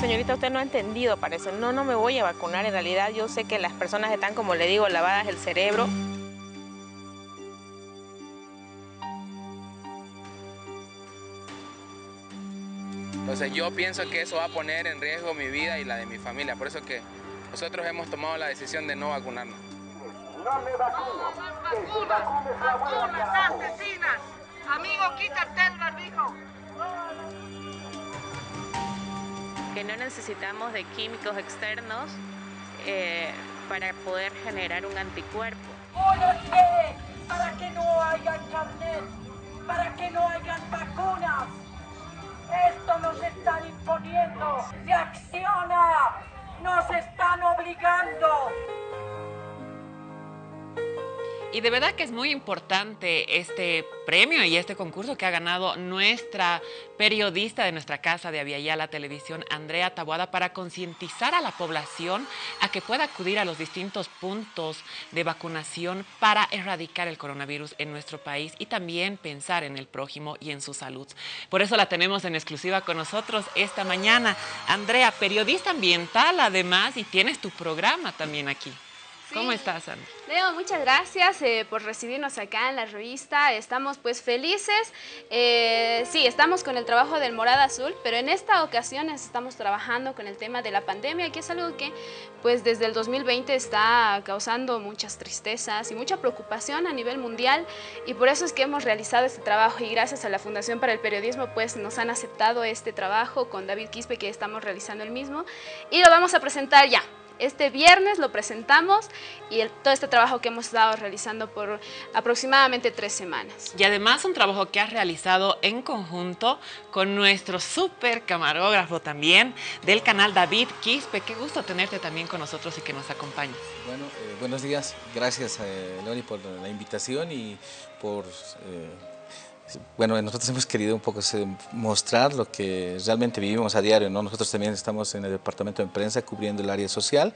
señorita, usted no ha entendido, parece. No, no me voy a vacunar. En realidad yo sé que las personas están, como le digo, lavadas el cerebro. Entonces yo pienso que eso va a poner en riesgo mi vida y la de mi familia. Por eso que nosotros hemos tomado la decisión de no vacunarnos. No me vacuno. Vacune su abuela. asesinas! Amigo, quítate el barbijo. Que no necesitamos de químicos externos eh, para poder generar un anticuerpo. Para que no haya carnet, para que no hayan vacunas. Esto nos están imponiendo. Se acciona. Nos están obligando. Y de verdad que es muy importante este premio y este concurso que ha ganado nuestra periodista de nuestra casa de la Televisión, Andrea Tabuada, para concientizar a la población a que pueda acudir a los distintos puntos de vacunación para erradicar el coronavirus en nuestro país y también pensar en el prójimo y en su salud. Por eso la tenemos en exclusiva con nosotros esta mañana. Andrea, periodista ambiental además y tienes tu programa también aquí. ¿Cómo estás, Ana? Leo, muchas gracias eh, por recibirnos acá en la revista. Estamos pues felices. Eh, sí, estamos con el trabajo del Morada Azul, pero en esta ocasión estamos trabajando con el tema de la pandemia, que es algo que pues desde el 2020 está causando muchas tristezas y mucha preocupación a nivel mundial y por eso es que hemos realizado este trabajo y gracias a la Fundación para el Periodismo pues nos han aceptado este trabajo con David Quispe que estamos realizando el mismo y lo vamos a presentar ya. Este viernes lo presentamos y todo este trabajo que hemos estado realizando por aproximadamente tres semanas. Y además un trabajo que has realizado en conjunto con nuestro súper camarógrafo también del canal David Quispe. Qué gusto tenerte también con nosotros y que nos acompañes. Bueno, eh, buenos días. Gracias, eh, por la invitación y por... Eh, bueno, nosotros hemos querido un poco mostrar lo que realmente vivimos a diario, ¿no? Nosotros también estamos en el departamento de prensa cubriendo el área social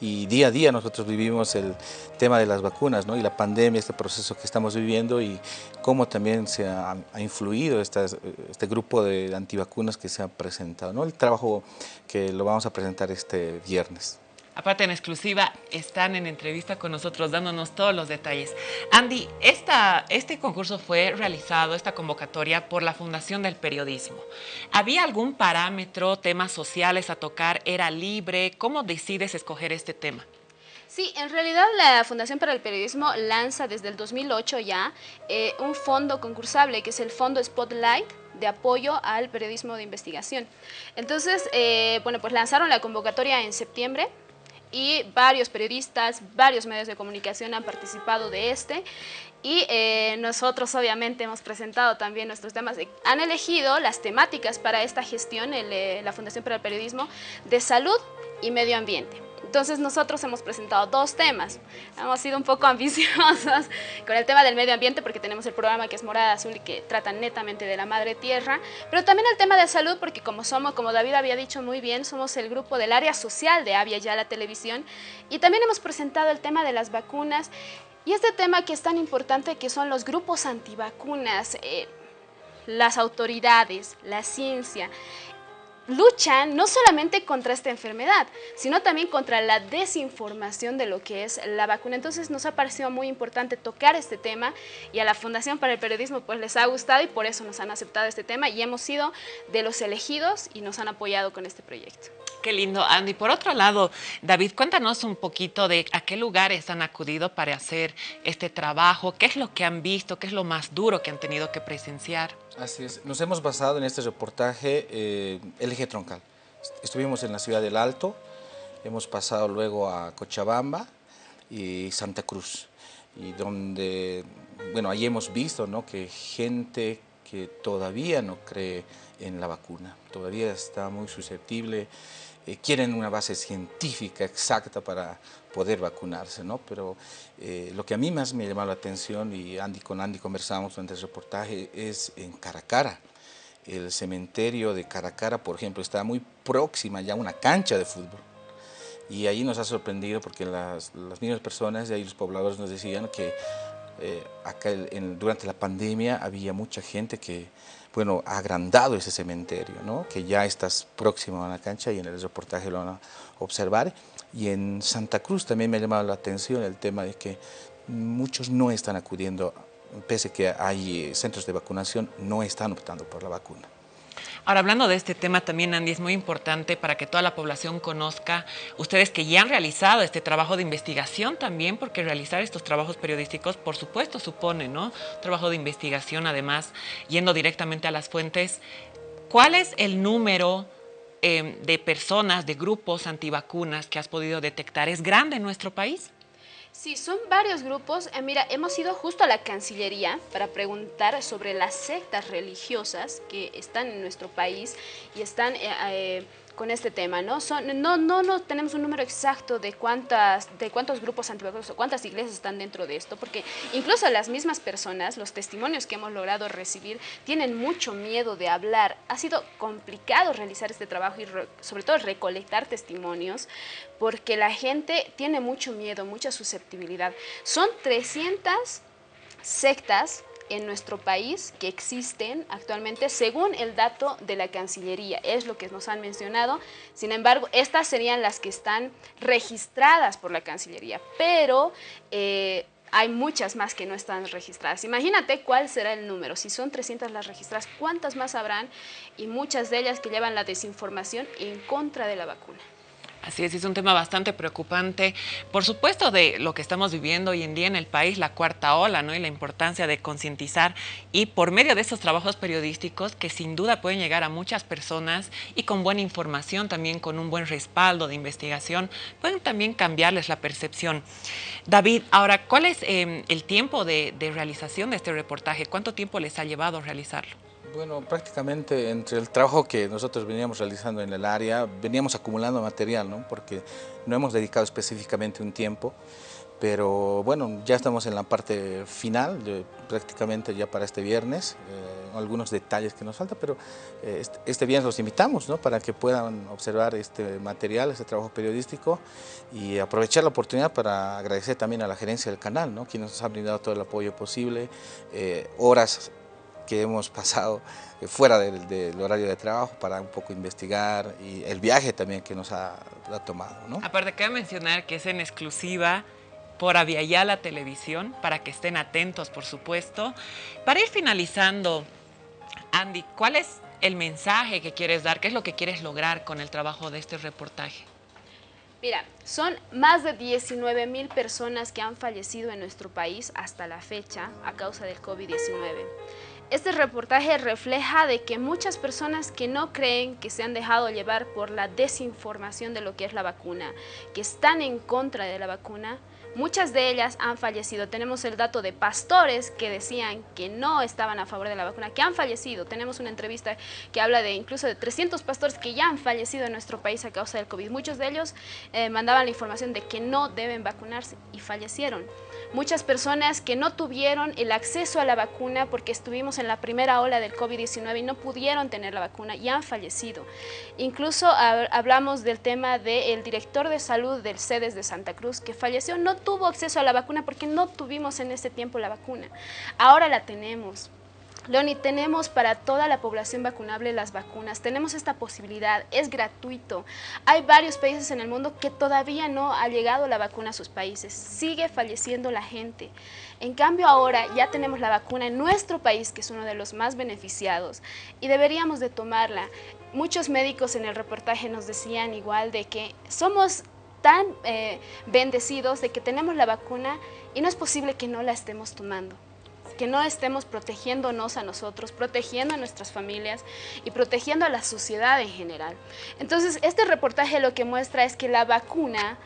y día a día nosotros vivimos el tema de las vacunas, ¿no? Y la pandemia, este proceso que estamos viviendo y cómo también se ha, influido este grupo de antivacunas que se ha presentado, ¿no? El trabajo que lo vamos a presentar este viernes. Aparte, en exclusiva, están en entrevista con nosotros dándonos todos los detalles. Andy, esta, este concurso fue realizado, esta convocatoria, por la Fundación del Periodismo. ¿Había algún parámetro, temas sociales a tocar? ¿Era libre? ¿Cómo decides escoger este tema? Sí, en realidad la Fundación para el Periodismo lanza desde el 2008 ya eh, un fondo concursable que es el Fondo Spotlight de apoyo al periodismo de investigación. Entonces, eh, bueno, pues lanzaron la convocatoria en septiembre y varios periodistas, varios medios de comunicación han participado de este y eh, nosotros obviamente hemos presentado también nuestros temas. Han elegido las temáticas para esta gestión, eh, la Fundación para el Periodismo, de salud y medio ambiente. Entonces nosotros hemos presentado dos temas. Hemos sido un poco ambiciosos con el tema del medio ambiente porque tenemos el programa que es Morada Azul y que trata netamente de la madre tierra, pero también el tema de salud porque como somos, como David había dicho muy bien, somos el grupo del área social de Avia ya la televisión y también hemos presentado el tema de las vacunas y este tema que es tan importante que son los grupos antivacunas, eh, las autoridades, la ciencia luchan no solamente contra esta enfermedad, sino también contra la desinformación de lo que es la vacuna. Entonces nos ha parecido muy importante tocar este tema y a la Fundación para el Periodismo pues les ha gustado y por eso nos han aceptado este tema y hemos sido de los elegidos y nos han apoyado con este proyecto. Qué lindo, Andy. Por otro lado, David, cuéntanos un poquito de a qué lugares han acudido para hacer este trabajo, qué es lo que han visto, qué es lo más duro que han tenido que presenciar. Así es, nos hemos basado en este reportaje eh, el eje troncal. Estuvimos en la ciudad del Alto, hemos pasado luego a Cochabamba y Santa Cruz, y donde, bueno, ahí hemos visto ¿no? que gente que todavía no cree en la vacuna, todavía está muy susceptible eh, quieren una base científica exacta para poder vacunarse, ¿no? Pero eh, lo que a mí más me llamó la atención, y Andy, con Andy conversamos durante el reportaje, es en Caracara. El cementerio de Caracara, por ejemplo, está muy próxima ya a una cancha de fútbol. Y ahí nos ha sorprendido porque las, las mismas personas y ahí los pobladores nos decían que eh, acá durante la pandemia había mucha gente que bueno, ha agrandado ese cementerio, ¿no? que ya estás próximo a la cancha y en el reportaje lo van a observar. Y en Santa Cruz también me ha llamado la atención el tema de que muchos no están acudiendo, pese que hay centros de vacunación, no están optando por la vacuna. Ahora, hablando de este tema también, Andy, es muy importante para que toda la población conozca, ustedes que ya han realizado este trabajo de investigación también, porque realizar estos trabajos periodísticos, por supuesto, supone, ¿no? Trabajo de investigación, además, yendo directamente a las fuentes. ¿Cuál es el número eh, de personas, de grupos antivacunas que has podido detectar? ¿Es grande en nuestro país? Sí, son varios grupos. Eh, mira, hemos ido justo a la Cancillería para preguntar sobre las sectas religiosas que están en nuestro país y están eh, eh, con este tema, ¿no? Son, no, no, no tenemos un número exacto de cuántas, de cuántos grupos antivacunas o cuántas iglesias están dentro de esto, porque incluso las mismas personas, los testimonios que hemos logrado recibir, tienen mucho miedo de hablar. Ha sido complicado realizar este trabajo y sobre todo recolectar testimonios, porque la gente tiene mucho miedo, mucha susceptibilidad. Son 300 sectas en nuestro país que existen actualmente según el dato de la Cancillería, es lo que nos han mencionado. Sin embargo, estas serían las que están registradas por la Cancillería, pero eh, hay muchas más que no están registradas. Imagínate cuál será el número. Si son 300 las registradas, ¿cuántas más habrán? Y muchas de ellas que llevan la desinformación en contra de la vacuna. Así es, es un tema bastante preocupante, por supuesto, de lo que estamos viviendo hoy en día en el país, la cuarta ola, ¿no? Y la importancia de concientizar y por medio de estos trabajos periodísticos que sin duda pueden llegar a muchas personas y con buena información, también con un buen respaldo de investigación, pueden también cambiarles la percepción. David, ahora, ¿cuál es eh, el tiempo de, de realización de este reportaje? ¿Cuánto tiempo les ha llevado realizarlo? Bueno, prácticamente entre el trabajo que nosotros veníamos realizando en el área, veníamos acumulando material, ¿no? porque no hemos dedicado específicamente un tiempo, pero bueno, ya estamos en la parte final, prácticamente ya para este viernes, eh, algunos detalles que nos faltan, pero eh, este, este, viernes los invitamos ¿no? para que puedan observar este material, este trabajo periodístico y aprovechar la oportunidad para agradecer también a la gerencia del canal, ¿no? quien nos ha brindado todo el apoyo posible, eh, horas que hemos pasado eh, fuera del, horario de trabajo para un poco investigar y el viaje también que nos ha, tomado. ¿no? Aparte, cabe mencionar que es en exclusiva por la Televisión, para que estén atentos, por supuesto. Para ir finalizando, Andy, ¿cuál es el mensaje que quieres dar? ¿Qué es lo que quieres lograr con el trabajo de este reportaje? Mira, son más de 19 mil personas que han fallecido en nuestro país hasta la fecha a causa del COVID-19. Este reportaje refleja de que muchas personas que no creen que se han dejado llevar por la desinformación de lo que es la vacuna, que están en contra de la vacuna, Muchas de ellas han fallecido. Tenemos el dato de pastores que decían que no estaban a favor de la vacuna, que han fallecido. Tenemos una entrevista que habla de incluso de 300 pastores que ya han fallecido en nuestro país a causa del COVID. Muchos de ellos eh, mandaban la información de que no deben vacunarse y fallecieron. Muchas personas que no tuvieron el acceso a la vacuna porque estuvimos en la primera ola del COVID-19 y no pudieron tener la vacuna y han fallecido. Incluso hablamos del tema del director de salud del CEDES de Santa Cruz que falleció, no tuvo acceso a la vacuna porque no tuvimos en ese tiempo la vacuna. Ahora la tenemos. Leoni, tenemos para toda la población vacunable las vacunas, tenemos esta posibilidad, es gratuito. Hay varios países en el mundo que todavía no ha llegado la vacuna a sus países, sigue falleciendo la gente. En cambio ahora ya tenemos la vacuna en nuestro país, que es uno de los más beneficiados, y deberíamos de tomarla. Muchos médicos en el reportaje nos decían igual de que somos tan eh, bendecidos de que tenemos la vacuna y no es posible que no la estemos tomando que no estemos protegiéndonos a nosotros, protegiendo a nuestras familias y protegiendo a la sociedad en general. Entonces, este reportaje lo que muestra es que la vacuna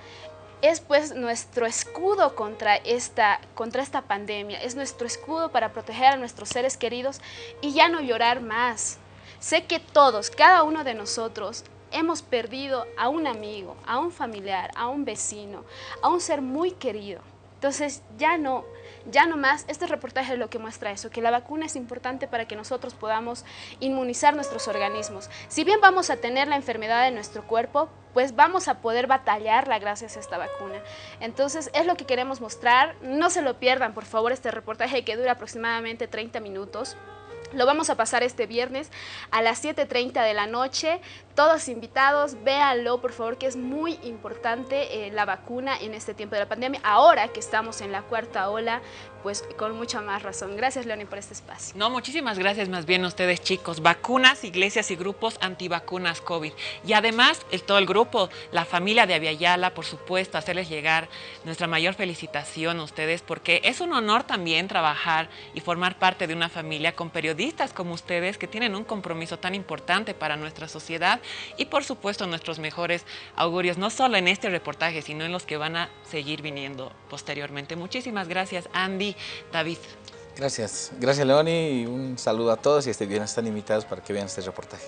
es pues nuestro escudo contra esta, contra esta pandemia, es nuestro escudo para proteger a nuestros seres queridos y ya no llorar más. Sé que todos, cada uno de nosotros, hemos perdido a un amigo, a un familiar, a un vecino, a un ser muy querido. Entonces ya no, ya no más, este reportaje es lo que muestra eso, que la vacuna es importante para que nosotros podamos inmunizar nuestros organismos. Si bien vamos a tener la enfermedad en nuestro cuerpo, pues vamos a poder batallarla gracias a esta vacuna. Entonces es lo que queremos mostrar, no se lo pierdan por favor este reportaje que dura aproximadamente 30 minutos. Lo vamos a pasar este viernes a las 7.30 de la noche. Todos invitados, véanlo por favor, que es muy importante eh, la vacuna en este tiempo de la pandemia. Ahora que estamos en la cuarta ola, pues con mucha más razón. Gracias, Leoni, por este espacio. No, muchísimas gracias más bien a ustedes, chicos. Vacunas, iglesias y grupos antivacunas COVID. Y además, el, todo el grupo, la familia de Aviala, por supuesto, hacerles llegar nuestra mayor felicitación a ustedes, porque es un honor también trabajar y formar parte de una familia con periodistas como ustedes, que tienen un compromiso tan importante para nuestra sociedad y, por supuesto, nuestros mejores augurios, no solo en este reportaje, sino en los que van a seguir viniendo posteriormente. Muchísimas gracias, Andy. David. Gracias. Gracias, Leoni, y un saludo a todos y este están invitados para que vean este reportaje.